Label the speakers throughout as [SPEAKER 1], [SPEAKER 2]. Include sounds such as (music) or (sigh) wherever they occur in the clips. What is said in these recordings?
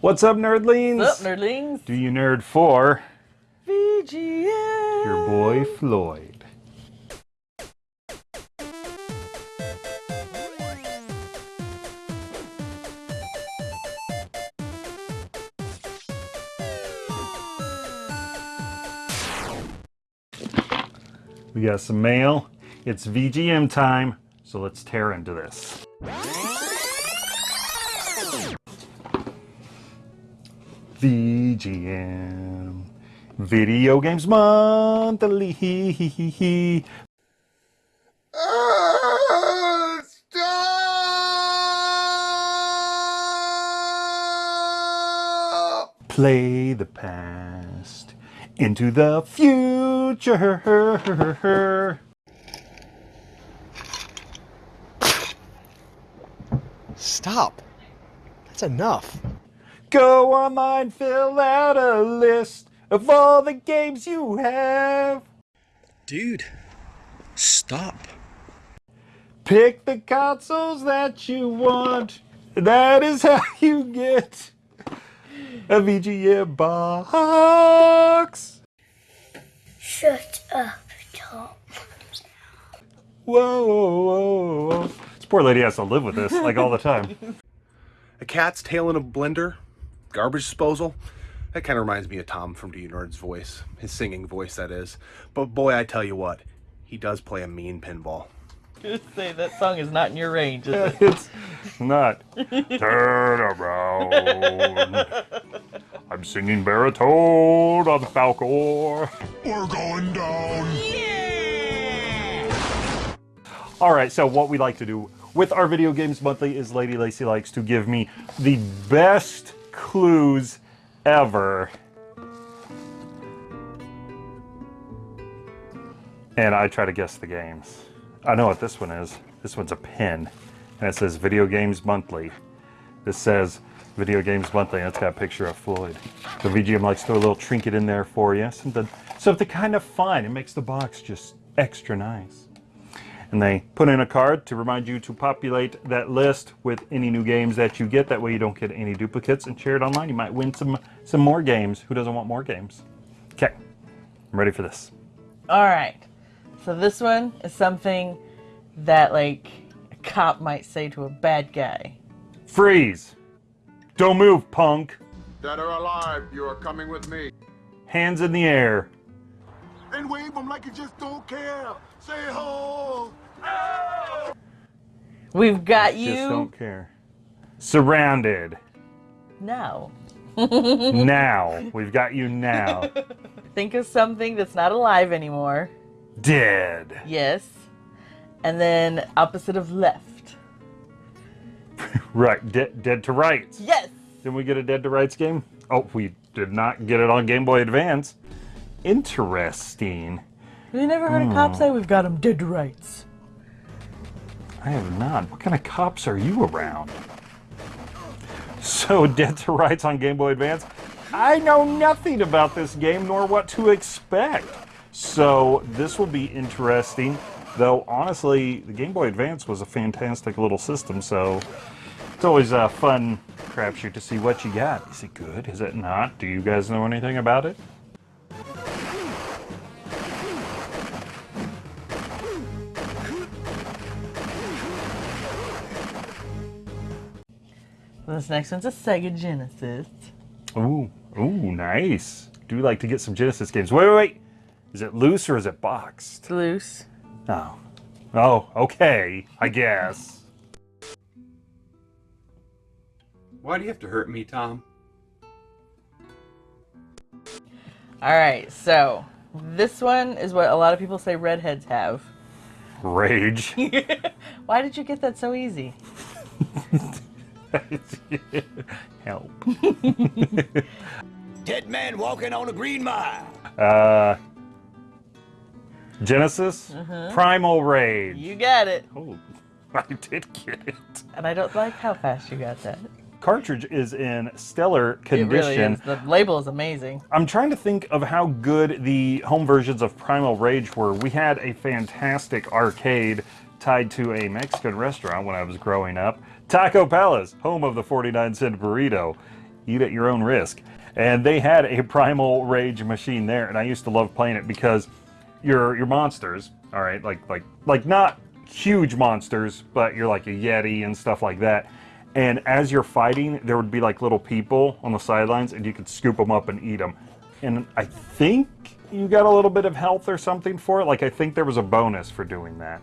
[SPEAKER 1] What's up, nerdlings?
[SPEAKER 2] What's up, nerdlings?
[SPEAKER 1] Do you nerd for
[SPEAKER 2] VGM.
[SPEAKER 1] your boy Floyd? We got some mail. It's VGM time, so let's tear into this. VGM. Video Games Monthly. Ah, stop! Play the past into the future.
[SPEAKER 3] Stop. That's enough.
[SPEAKER 1] Go online, fill out a list of all the games you have.
[SPEAKER 3] Dude, stop.
[SPEAKER 1] Pick the consoles that you want. That is how (laughs) you get a VGA box.
[SPEAKER 4] Shut up, Tom.
[SPEAKER 1] Whoa, whoa, whoa, whoa. This poor lady has to live with this like all the time. (laughs)
[SPEAKER 5] A cat's tail in a blender, garbage disposal. That kind of reminds me of Tom from Do You Nerd's voice, his singing voice, that is. But boy, I tell you what, he does play a mean pinball.
[SPEAKER 2] Just say that song is not in your range, is it? (laughs)
[SPEAKER 1] it's not. Turn around. I'm singing baritone on Falcor.
[SPEAKER 6] We're going down. Yeah!
[SPEAKER 1] All right, so what we like to do with our Video Games Monthly is Lady Lacy likes to give me the best clues ever. And I try to guess the games. I know what this one is. This one's a pin. And it says Video Games Monthly. This says Video Games Monthly, and it's got a picture of Floyd. The VGM likes to throw a little trinket in there for you. Something, something kind of fun. It makes the box just extra nice. And they put in a card to remind you to populate that list with any new games that you get. That way you don't get any duplicates and share it online. You might win some, some more games. Who doesn't want more games? Okay, I'm ready for this.
[SPEAKER 2] All right. So this one is something that like a cop might say to a bad guy.
[SPEAKER 1] Freeze! Don't move, punk!
[SPEAKER 6] Dead or alive, you are coming with me.
[SPEAKER 1] Hands in the air.
[SPEAKER 6] And wave them like you just don't care. Say ho.
[SPEAKER 2] We've got you.
[SPEAKER 1] Just don't care. Surrounded.
[SPEAKER 2] now. (laughs)
[SPEAKER 1] now. We've got you now. (laughs)
[SPEAKER 2] Think of something that's not alive anymore.
[SPEAKER 1] Dead.
[SPEAKER 2] Yes. And then opposite of left. (laughs)
[SPEAKER 1] Right. De- dead to rights.
[SPEAKER 2] Yes.
[SPEAKER 1] Didn't we get a Dead to Rights game? Oh, we did not get it on Game Boy Advance. Interesting.
[SPEAKER 2] Have you never heard a cop hmm. say we've got them dead to rights?
[SPEAKER 1] I have not. What kind of cops are you around? So, (laughs) Dead to Rights on Game Boy Advance? I know nothing about this game nor what to expect. So, this will be interesting. Though, honestly, the Game Boy Advance was a fantastic little system, so it's always a fun crapshoot to see what you got. Is it good? Is it not? Do you guys know anything about it?
[SPEAKER 2] This next one's a Sega Genesis.
[SPEAKER 1] Ooh, ooh, nice. Do you like to get some Genesis games? Wait, wait, wait. Is it loose or is it boxed?
[SPEAKER 2] It's loose.
[SPEAKER 1] Oh. Oh, okay, I guess.
[SPEAKER 7] Why do you have to hurt me, Tom?
[SPEAKER 2] All right, so this one is what a lot of people say redheads have.
[SPEAKER 1] Rage. (laughs)
[SPEAKER 2] Why did you get that so easy? (laughs) (laughs)
[SPEAKER 1] Help. (laughs)
[SPEAKER 8] Dead man walking on a green mile.
[SPEAKER 1] Uh, Genesis? Primal Rage.
[SPEAKER 2] You got it.
[SPEAKER 1] Oh, (laughs) I did get it.
[SPEAKER 2] And I don't like how fast you got that.
[SPEAKER 1] Cartridge is in stellar
[SPEAKER 2] It really
[SPEAKER 1] condition.
[SPEAKER 2] is. The label is amazing.
[SPEAKER 1] I'm trying to think of how good the home versions of Primal Rage were. We had a fantastic arcade tied to a Mexican restaurant when I was growing up. Taco Palace, home of the 49 cent burrito. eat at your own risk. And they had a Primal Rage machine there, and I used to love playing it because your your monsters, all right, like like like not huge monsters, but you're like a Yeti and stuff like that. And as you're fighting, there would be like little people on the sidelines, and you could scoop them up and eat them. And I think you got a little bit of health or something for it. Like I think there was a bonus for doing that.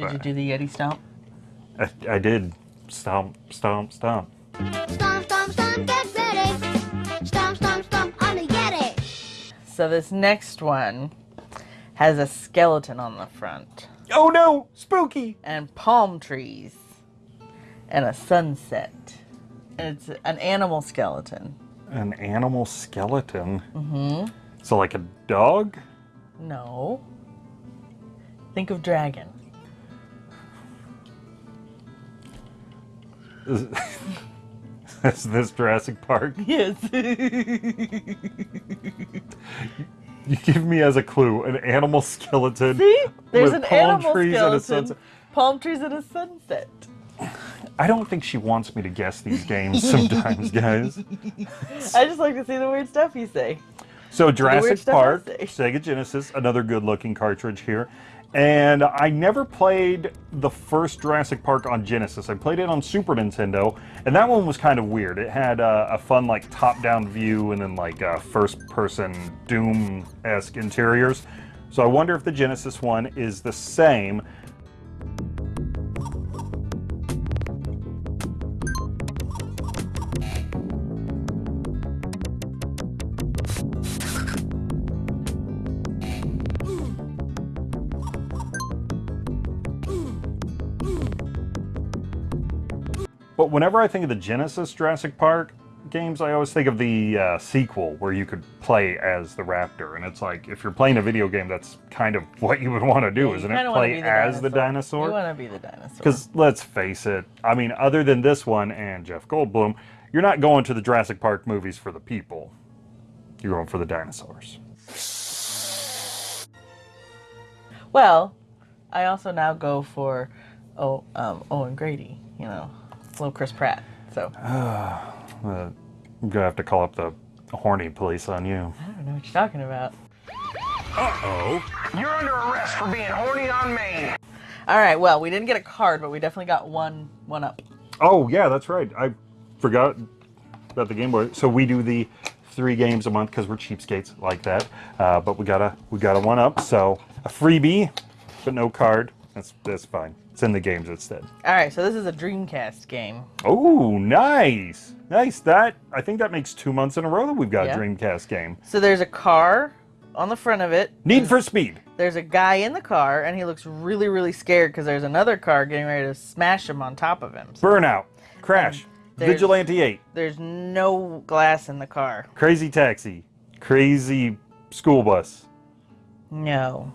[SPEAKER 2] Did you do the Yeti stomp?
[SPEAKER 1] I, I did stomp, stomp, stomp.
[SPEAKER 4] Stomp,
[SPEAKER 2] So this next one has a skeleton on the front
[SPEAKER 1] Oh no, spooky!
[SPEAKER 2] and palm trees and a sunset. And it's an animal skeleton.
[SPEAKER 1] An animal skeleton. Mm-hmm. So like a dog?
[SPEAKER 2] No. Think of dragon. (laughs)
[SPEAKER 1] Is this Jurassic Park?
[SPEAKER 2] Yes.
[SPEAKER 1] You give me as a clue an animal skeleton.
[SPEAKER 2] See? There's an
[SPEAKER 1] palm
[SPEAKER 2] animal
[SPEAKER 1] trees and a
[SPEAKER 2] skeleton. Palm trees and a sunset.
[SPEAKER 1] I don't think she wants me to guess these games (laughs) sometimes, guys.
[SPEAKER 2] I just like to see the weird stuff you say.
[SPEAKER 1] So Jurassic Park. Sega Genesis, another good looking cartridge here. And I never played the first Jurassic Park on Genesis. I played it on Super Nintendo, and that one was kind of weird. It had uh, a fun like top-down view and then like first-person Doom-esque interiors. So I wonder if the Genesis one is the same. But whenever I think of the Genesis Jurassic Park games, I always think of the uh, sequel where you could play as the raptor. And it's like, if you're playing a video game, that's kind of what you would want to do,
[SPEAKER 2] You
[SPEAKER 1] isn't it? Play
[SPEAKER 2] be
[SPEAKER 1] as the
[SPEAKER 2] You
[SPEAKER 1] dinosaur?
[SPEAKER 2] want to be the dinosaur.
[SPEAKER 1] Because let's face it, I mean, other than this one and Jeff Goldblum, you're not going to the Jurassic Park movies for the people. You're going for the dinosaurs.
[SPEAKER 2] Well, I also now go for oh um, Owen Grady, you know, little Chris Pratt. So I (sighs)
[SPEAKER 1] Uh, I'm going to have to call up the horny police on you.
[SPEAKER 2] I don't know what you're talking about. Uh-oh.
[SPEAKER 8] You're under arrest for being horny on main.
[SPEAKER 2] All right, well, we didn't get a card, but we definitely got one one up.
[SPEAKER 1] Oh, yeah, that's right. I forgot about the Game Boy. So we do the three games a month because we're cheapskates like that. Uh, but we got a we got a one up. So a freebie, but no card. That's that's fine. It's in the games instead.
[SPEAKER 2] All right, so this is a Dreamcast game.
[SPEAKER 1] Oh, nice, nice. That I think that makes two months in a row that we've got
[SPEAKER 2] Yeah.
[SPEAKER 1] a Dreamcast game.
[SPEAKER 2] So there's a car on the front of it.
[SPEAKER 1] Need for Speed.
[SPEAKER 2] There's a guy in the car, and he looks really, really scared because there's another car getting ready to smash him on top of him.
[SPEAKER 1] Burnout. Crash. Vigilante 8.
[SPEAKER 2] There's no glass in the car.
[SPEAKER 1] Crazy Taxi. Crazy School Bus.
[SPEAKER 2] No.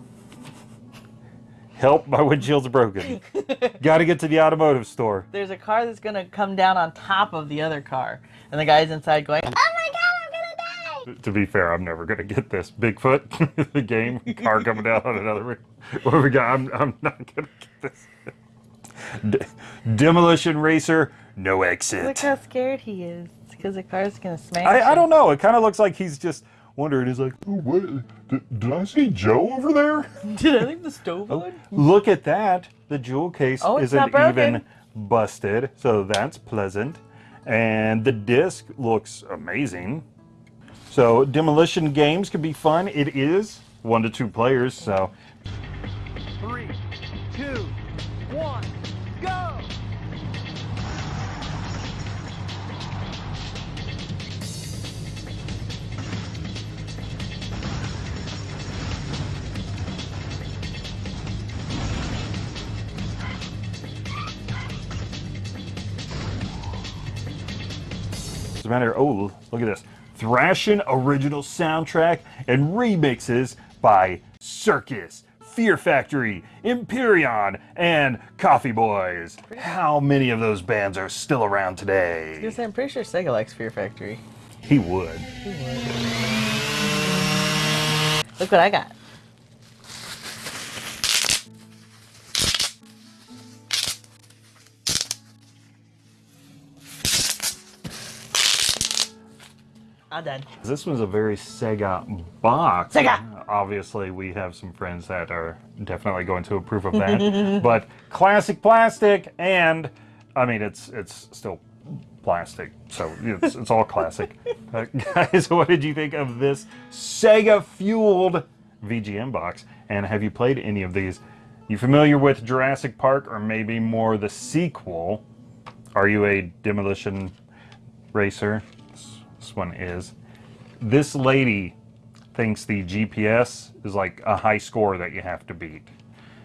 [SPEAKER 1] Help, my windshield's broken. (laughs) Got to get to the automotive store.
[SPEAKER 2] There's a car that's gonna come down on top of the other car, and the guy's inside going,
[SPEAKER 4] Oh my god, I'm gonna die.
[SPEAKER 1] To be fair, I'm never gonna get this. Bigfoot, (laughs) the game, car coming down on another. What we got? I'm, I'm not gonna get this. Demolition Racer, no exit.
[SPEAKER 2] "Look how scared he is because the car's gonna smash."
[SPEAKER 1] I, I don't know. It kind of looks like he's just wondering. He's like, oh, what? Did, did I see Joe over there? (laughs)
[SPEAKER 2] Did I leave the (laughs) oh, stove on?
[SPEAKER 1] Look at that. The jewel case
[SPEAKER 2] Oh,
[SPEAKER 1] isn't even busted, so that's pleasant. And the disc looks amazing. So demolition games can be fun. It is one to two players, so
[SPEAKER 8] Three, two, one,
[SPEAKER 1] a matter, oh, look at this. Thrashing original soundtrack and remixes by Cirrus Fear Factory, Empirion, and Coffee Boys. How many of those bands are still around today?
[SPEAKER 2] Because I'm pretty sure Sega likes Fear Factory.
[SPEAKER 1] He would.
[SPEAKER 2] Look what I got. I'm done.
[SPEAKER 1] This was a very Sega box.
[SPEAKER 2] Sega!
[SPEAKER 1] Obviously, we have some friends that are definitely going to approve of that. (laughs) but classic plastic, and I mean, it's it's still plastic, so it's, it's all classic. (laughs) Uh, guys, (laughs) what did you think of this Sega fueled VGM box? And have you played any of these? You familiar with Jurassic Park, or maybe more the sequel? Are you a demolition racer? This- one is. This lady thinks the GPS is like a high score that you have to beat.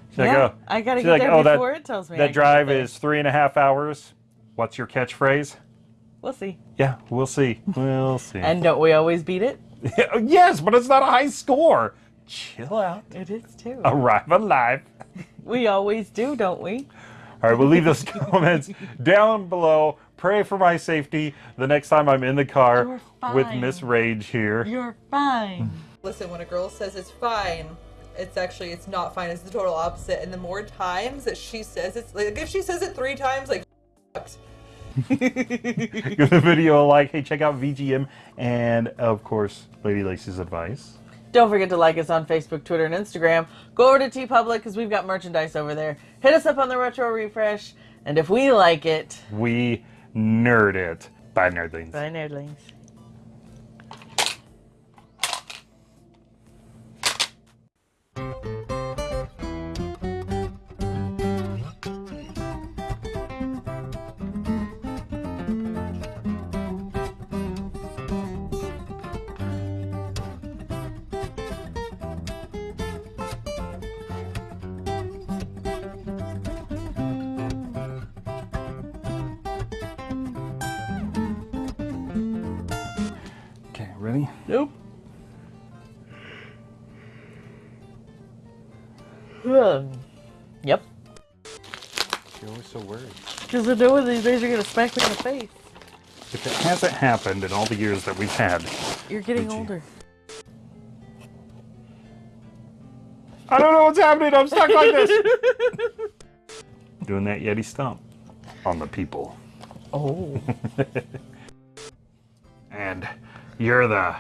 [SPEAKER 1] She's like,
[SPEAKER 2] Yeah,
[SPEAKER 1] "Oh,"
[SPEAKER 2] I gotta get
[SPEAKER 1] like,
[SPEAKER 2] there
[SPEAKER 1] "Oh, that-
[SPEAKER 2] before it tells me
[SPEAKER 1] That drive
[SPEAKER 2] get there."
[SPEAKER 1] is three and a half hours. What's your catchphrase?
[SPEAKER 2] We'll see.
[SPEAKER 1] Yeah, we'll see. We'll see.
[SPEAKER 2] And don't we always beat it? (laughs)
[SPEAKER 1] yes, but it's not a high score. Chill out.
[SPEAKER 2] It is too.
[SPEAKER 1] Arrive alive.
[SPEAKER 2] We always do, don't we?
[SPEAKER 1] All right, we'll leave those (laughs) comments down below. Pray for my safety the next time I'm in the car with. Miss Rage here.
[SPEAKER 2] You're fine. (laughs)
[SPEAKER 9] Listen, when a girl says it's fine, it's actually it's not fine. It's the total opposite. And the more times that she says it's like if she says it three times, like (laughs) fucked. (laughs)
[SPEAKER 1] Give the video a like. Hey, check out VGM and, of course, Lady Lacy's advice.
[SPEAKER 2] Don't forget to like us on Facebook, Twitter, and Instagram. Go over to TeePublic because we've got merchandise over there. Hit us up on the Retro Refresh. And if we like it,
[SPEAKER 1] We nerd it. Bye, nerdlings.
[SPEAKER 2] bye, nerdlings.
[SPEAKER 1] Okay, ready?
[SPEAKER 2] Nope. Um, yep.
[SPEAKER 1] You're always so worried.
[SPEAKER 2] Because I know one of these days you're going to smack me in the face.
[SPEAKER 1] If it hasn't happened in all the years that we've had,
[SPEAKER 2] You're getting
[SPEAKER 1] Would you?
[SPEAKER 2] older.
[SPEAKER 1] I don't know what's happening. I'm stuck like this. (laughs) Doing that Yeti stomp on the people.
[SPEAKER 2] Oh. (laughs)
[SPEAKER 1] And you're the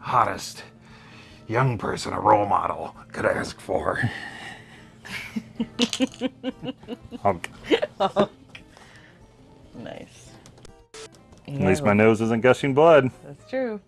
[SPEAKER 1] hottest young person a role model could ask for. (laughs)
[SPEAKER 2] Nice.
[SPEAKER 1] At least my nose isn't gushing blood.
[SPEAKER 2] That's true.